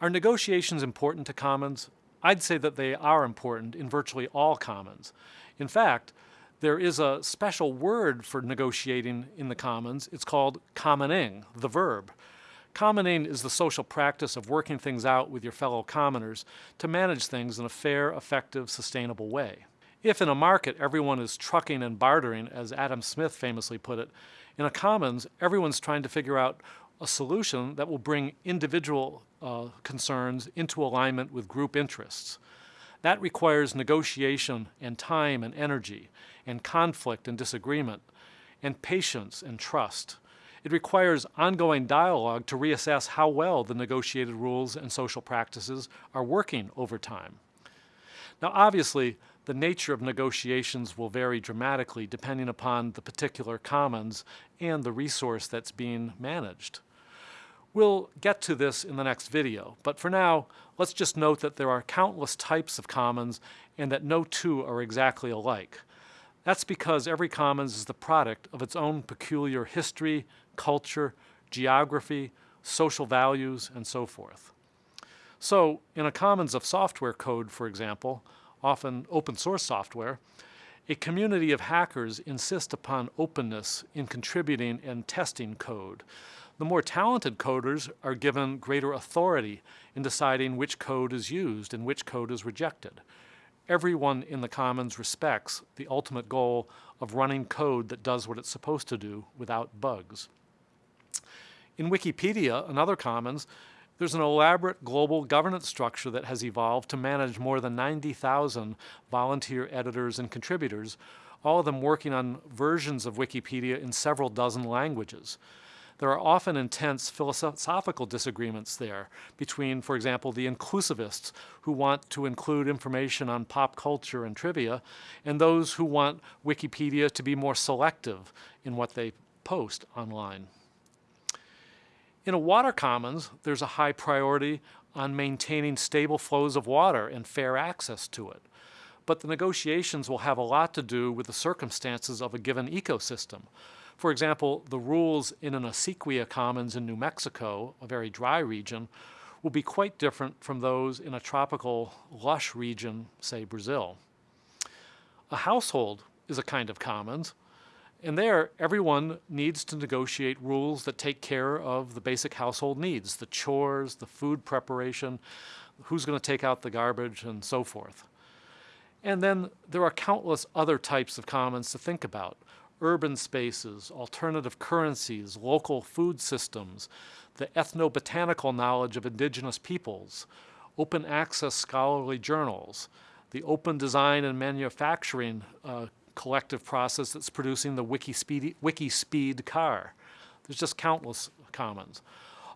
Are negotiations important to commons? I'd say that they are important in virtually all commons. In fact, there is a special word for negotiating in the commons. It's called commoning, the verb. Commoning is the social practice of working things out with your fellow commoners to manage things in a fair, effective, sustainable way. If in a market everyone is trucking and bartering, as Adam Smith famously put it, in a commons everyone's trying to figure out a solution that will bring individual uh, concerns into alignment with group interests. That requires negotiation and time and energy and conflict and disagreement and patience and trust. It requires ongoing dialogue to reassess how well the negotiated rules and social practices are working over time. Now obviously, the nature of negotiations will vary dramatically depending upon the particular commons and the resource that's being managed. We'll get to this in the next video, but for now, let's just note that there are countless types of commons and that no two are exactly alike. That's because every commons is the product of its own peculiar history, culture, geography, social values, and so forth. So, in a commons of software code, for example, often open source software, a community of hackers insist upon openness in contributing and testing code. The more talented coders are given greater authority in deciding which code is used and which code is rejected. Everyone in the commons respects the ultimate goal of running code that does what it's supposed to do without bugs. In Wikipedia and other commons, there's an elaborate global governance structure that has evolved to manage more than 90,000 volunteer editors and contributors, all of them working on versions of Wikipedia in several dozen languages. There are often intense philosophical disagreements there between, for example, the inclusivists who want to include information on pop culture and trivia, and those who want Wikipedia to be more selective in what they post online. In a water commons, there's a high priority on maintaining stable flows of water and fair access to it. But the negotiations will have a lot to do with the circumstances of a given ecosystem. For example, the rules in an acequia commons in New Mexico, a very dry region, will be quite different from those in a tropical, lush region, say Brazil. A household is a kind of commons, and there everyone needs to negotiate rules that take care of the basic household needs, the chores, the food preparation, who's going to take out the garbage, and so forth. And then there are countless other types of commons to think about urban spaces, alternative currencies, local food systems, the ethnobotanical knowledge of indigenous peoples, open access scholarly journals, the open design and manufacturing uh, collective process that's producing the WikiSpeed, WikiSpeed car. There's just countless commons.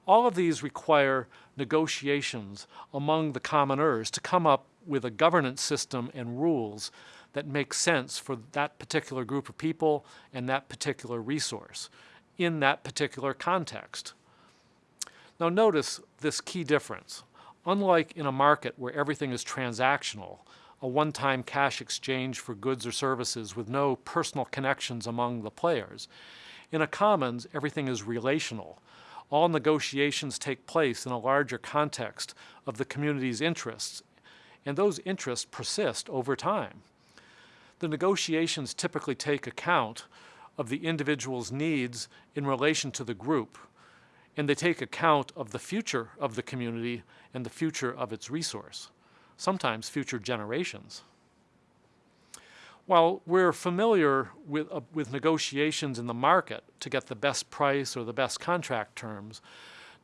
All of these require negotiations among the commoners to come up with a governance system and rules that makes sense for that particular group of people and that particular resource in that particular context. Now notice this key difference. Unlike in a market where everything is transactional, a one-time cash exchange for goods or services with no personal connections among the players, in a commons everything is relational. All negotiations take place in a larger context of the community's interests, and those interests persist over time the negotiations typically take account of the individual's needs in relation to the group, and they take account of the future of the community and the future of its resource, sometimes future generations. While we're familiar with, uh, with negotiations in the market to get the best price or the best contract terms,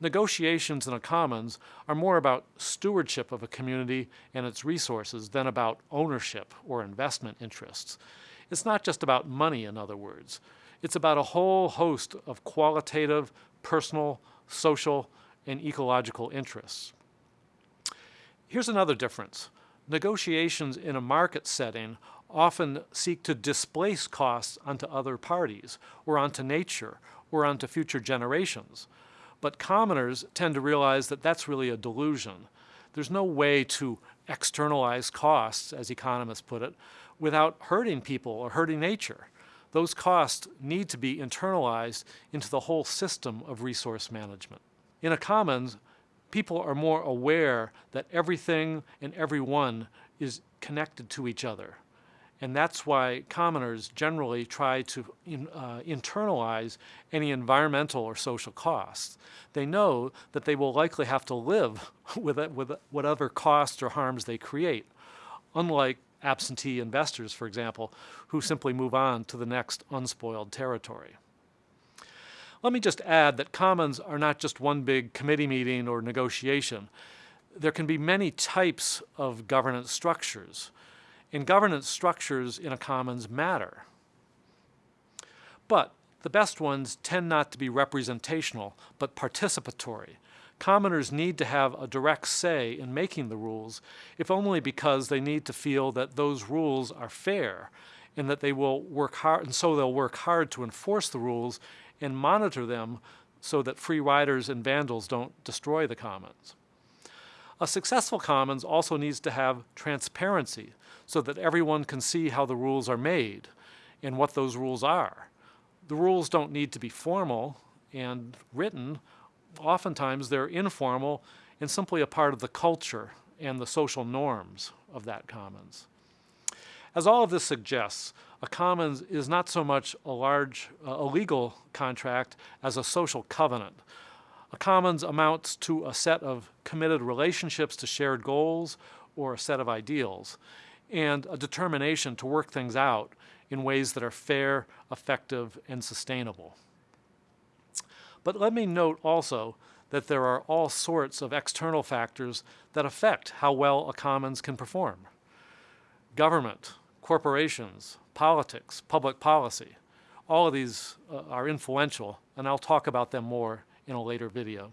negotiations in a commons are more about stewardship of a community and its resources than about ownership or investment interests. It's not just about money, in other words. It's about a whole host of qualitative, personal, social, and ecological interests. Here's another difference. Negotiations in a market setting often seek to displace costs onto other parties, or onto nature, or onto future generations. But commoners tend to realize that that's really a delusion. There's no way to externalize costs, as economists put it, without hurting people or hurting nature. Those costs need to be internalized into the whole system of resource management. In a commons, people are more aware that everything and everyone is connected to each other. And that's why commoners generally try to in, uh, internalize any environmental or social costs. They know that they will likely have to live with, it, with whatever costs or harms they create, unlike absentee investors, for example, who simply move on to the next unspoiled territory. Let me just add that commons are not just one big committee meeting or negotiation. There can be many types of governance structures, and governance structures in a commons matter. But the best ones tend not to be representational, but participatory. Commoners need to have a direct say in making the rules, if only because they need to feel that those rules are fair and that they will work hard, and so they'll work hard to enforce the rules and monitor them so that free riders and vandals don't destroy the commons. A successful commons also needs to have transparency so that everyone can see how the rules are made and what those rules are. The rules don't need to be formal and written. Oftentimes they're informal and simply a part of the culture and the social norms of that commons. As all of this suggests, a commons is not so much a large, uh, a legal contract as a social covenant. A commons amounts to a set of committed relationships to shared goals or a set of ideals, and a determination to work things out in ways that are fair, effective, and sustainable. But let me note also that there are all sorts of external factors that affect how well a commons can perform. Government, corporations, politics, public policy. All of these uh, are influential, and I'll talk about them more in a later video.